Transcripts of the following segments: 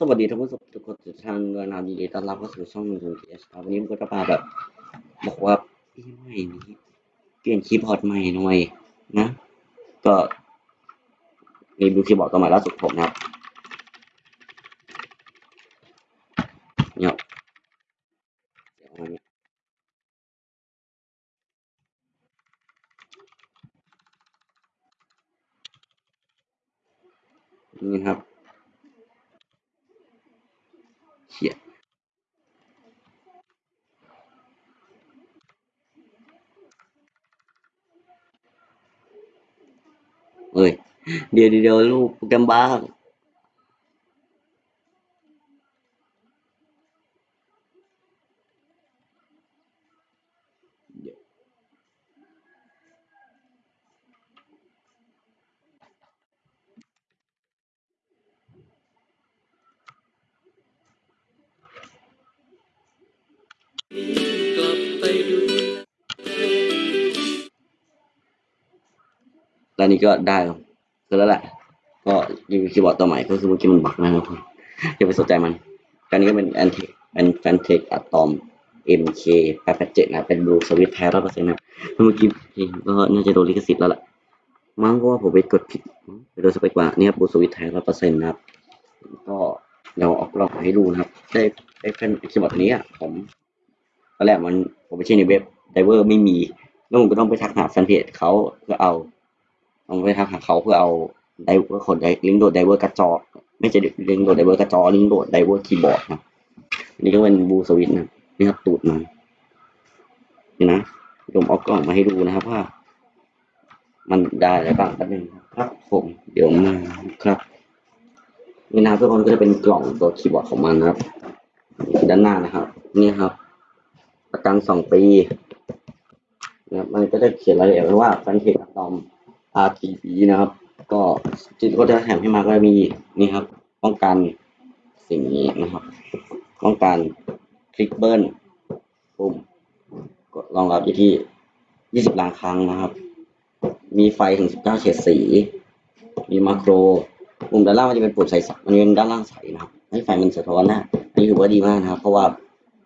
สวัสดีท่านผู้ชมทุกคนทุกท่านด้วยนะยินดีต้อนรับเข้าสู่ช่องมูนทีเอสครับวันนี้มันก็จะมาแบบบอกว่าปีใหม่นี้เปลี่ยนคีย์บอร์ดใหม่หน่อยนะ ก็มีบูคีย์บอร์ดตัวใหม่ล่าสุดผมนะครับเนี่ยเดี๋ยวมาเนี่ยนี่ครับเขียน เอ้ยเดี๋ยว อนนี้ก็ได้คือแล้วแหละ ก็รีวิวคีย์บอร์ดตัวใหม่ก็คือเมื่อกี้มันบักนะครับอย่าไปสนใจมันตอนนี้ก็เป็นแอนเทเป็นแฟนเทคอะตอม MK 887นะ เป็นบลูสวิตแท้ร้อยเปอร์เซ็นต์นะเมื่อกี้เองก็น่าจะโดนลิขสิทธิ์แล้วล่ะ มั้งเพราะว่าผมไปกดผิดไปโดนสเปกว่าเนี่ยบลูสวิตแท้ร้อยเปอร์เซ็นต์นะครับ ก็เดี๋ยวเอากล้องให้ดูนะครับ ได้ได้เป็นคีย์บอร์ดตัวนี้อะผมตอนแรกมันผมไปเช็คในเว็บ driver ไม่มีแล้วผมก็ต้องไปทักหาแฟนเพจเขาเพื่อเอา ต้องไปทักหาเขาเพื่อเอา driver คนไดลิงก์โหลด driver กระจอไม่ใช่ลิงก์โหลด driver กระจอลิงก์โหลด driver คีย์บอร์ดนะนี่ก็เป็น blue switch นะนี่ครับตูดมันนี่นะผมเอากล่องมาให้ดูนะครับว่า มันได้อะไรบ้างแป๊บนึงครับผมเดี๋ยวมาครับนี่นะทุกคนก็จะเป็นกล่องตัวคีย์บอร์ดของมันนะครับด้านหน้านะครับนี่ครับ ประกันสองปีนะครับมันก็จะเขียนรายละเอียดไว้ว่าแฟนเพจอะตอม RTB นะครับ ก็จิตก็จะแถมให้มาก็จะมีนี่ครับ ป้องกันสิ่งนี้นะครับ ป้องกันคลิกเบิลปุ่มกดรองรับอยู่ที่ 20 ล้านครั้งนะครับ มีไฟถึง 19 เฉดสี มีมาโครปุ่มด้านล่างมันจะเป็นปุ่มใสมันเป็นด้านล่างใสนะครับ ให้ไฟมันสะท้อนนะอันนี้ถือว่าดีมากนะครับ เพราะว่า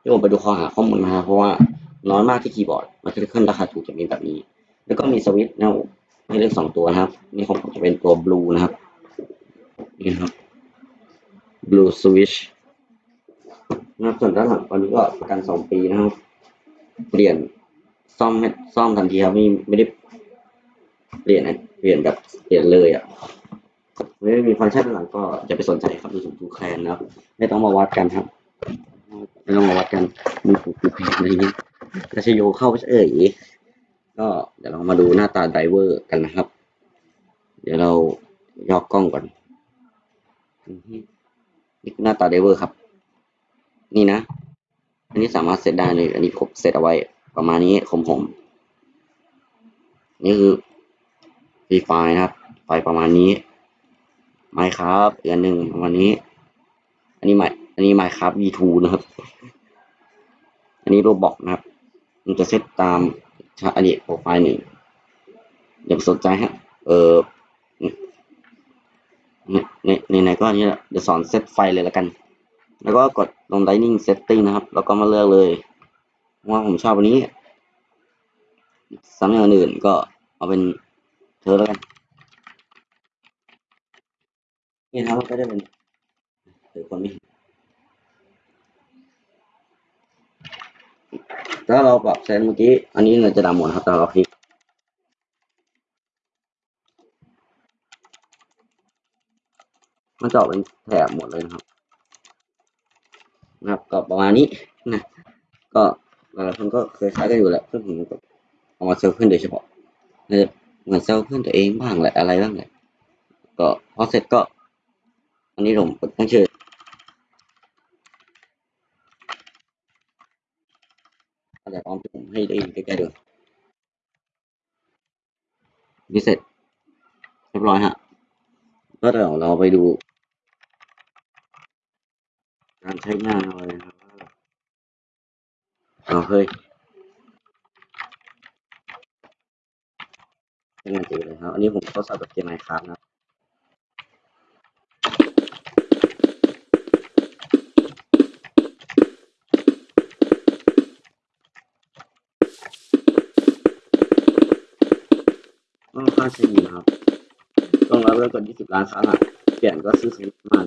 ที่ผมไปดูข้อหาข้อมูลมาเพราะว่าน้อยมากที่คีย์บอร์ด มันจะขึ้นราคาถูกจะมีแบบนี้ แล้วก็มีสวิตช์นะ ให้เลือกสองตัวนะครับ นี่ของผมจะเป็นตัวบลูนะครับ นี่ครับ blue switch นะครับส่วนด้านหลังตอนนี้ก็ประกันสองปีนะครับ เปลี่ยนซ่อมให้ซ่อมทันทีครับไม่ไม่ได้เปลี่ยนนะเปลี่ยนแบบเปลี่ยนเลยอะไม่มีฟังก์ชันด้านหลังก็จะไปสนใจครับดูสูงดูแคลนนะครับไม่ต้องมาวัดกันครับไม่ต้องมาวัดกันมีผูกผูแคลนอะไรเงี้ยกระชโยเข้าเอ่ย ก็เดี๋ยวเรามาดูหน้าตาไดเวอร์กันนะครับ เดี๋ยวเรายอกล้องก่อนนี่หน้าตาไดเวอร์ครับ นี่นะ อันนี้สามารถเซตได้เลย อันนี้ผมเซตเอาไว้ประมาณนี้ผมผม นี่คือฟรีไฟล์นะครับ ไฟประมาณนี้ไมค์ครับอีกอันหนึ่งประมาณนี้ อันนี้ไมค์อันนี้ไมค์ครับ V2 นะครับ อันนี้โรบอกนะครับ มันจะเซตตาม ชาอันนี้โปรไฟล์หนึ่งอย่าไปสนใจฮะ เออในในในไหนก็อันนี้แหละเดี๋ยวสอนเซตไฟเลยแล้วกัน แล้วก็กดลง Dining Setting นะครับ แล้วก็มาเลือกเลยว่าผมชอบอันนี้สำหรับอย่างอื่นก็เอาเป็นเธอแล้วกัน นี่นะครับก็จะเป็นเดี๋ยวคนไม่เห็น ถ้าเราปรับเซนเมื่อกี้ อันนี้เราจะดำหมดนะครับแต่เราคลิกมันจะออกเป็นแถบหมดเลยนะครับ นะครับ ก็ประมาณนี้นะ ก็หลายคนก็เคยใช้กันอยู่แหละเพื่อนผมก็เอามาเซลล์เพื่อนโดยเฉพาะเหมือนเซลล์เพื่อนตัวเองบ้างแหละอะไรบ้างแหละก็พอเสร็จก็ อันนี้ผมตั้งชื่อ เดี๋ยวพร้อมผมให้ได้ใกล้ๆดูนี่เสร็จเรียบร้อยฮะก็เดี๋ยวเราไปดู การใช้งานเลยนะครับว่าเราเคยใช้งานจริงเลยครับ อันนี้ผมทดสอบกับเกมไมค์ครับนะ ข้างใช้ดีนะครับ ต้องรับเริ่มกด20ล้านครั้งอะเปลี่ยนก็ซื้อสวิตมา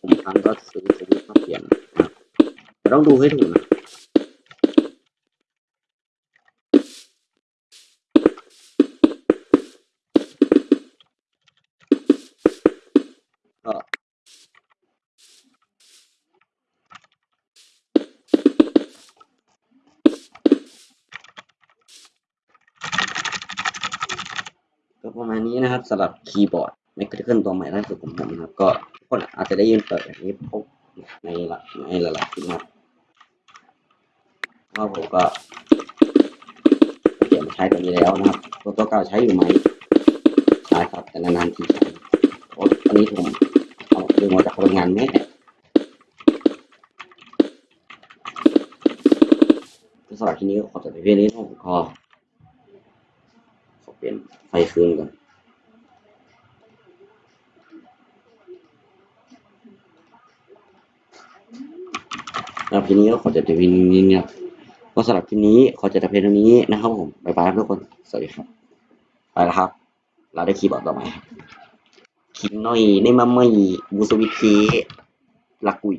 ผมครั้งก็ซื้อสวิตมาเปลี่ยนนะครับแต่ต้องดูให้ถูกนะ ก็ก็ ประมาณนี้นะครับสำหรับคีย์บอร์ดในคริเกิลตัวใหม่ล่าสุดของผมนะครับ ก็ทุกคนอาจจะได้ยินเปิดแบบนี้พบในหลายในหลายๆคลิปนะครับเพราะว่าผมก็เปลี่ยนมาใช้ตัวนี้แล้วนะครับตัวตัวเก่าใช้อยู่ไหมใช้ครับแต่นานๆทีใช้อ้อันนี้ผมเอาดึงมาจากโรงงานแม่สำหรับที่นี้ขอจบไปเพียงนี้นะครับผมขอ อเปลี่ยนไฟคืนก่อนสำหรับคลิปนี้ก็ขอจบแต่เพียงนี้นะครับก็สำหรับคลิปนี้ขอจบแต่เพียงเท่านี้นะครับผมบ๊ายบายครับทุกคน สวัสดีครับ ไปแล้วครับ เราได้คีย์บอร์ดต่อมาครับคิดหน่อยในมาไม่บูสวิตเคลักกุย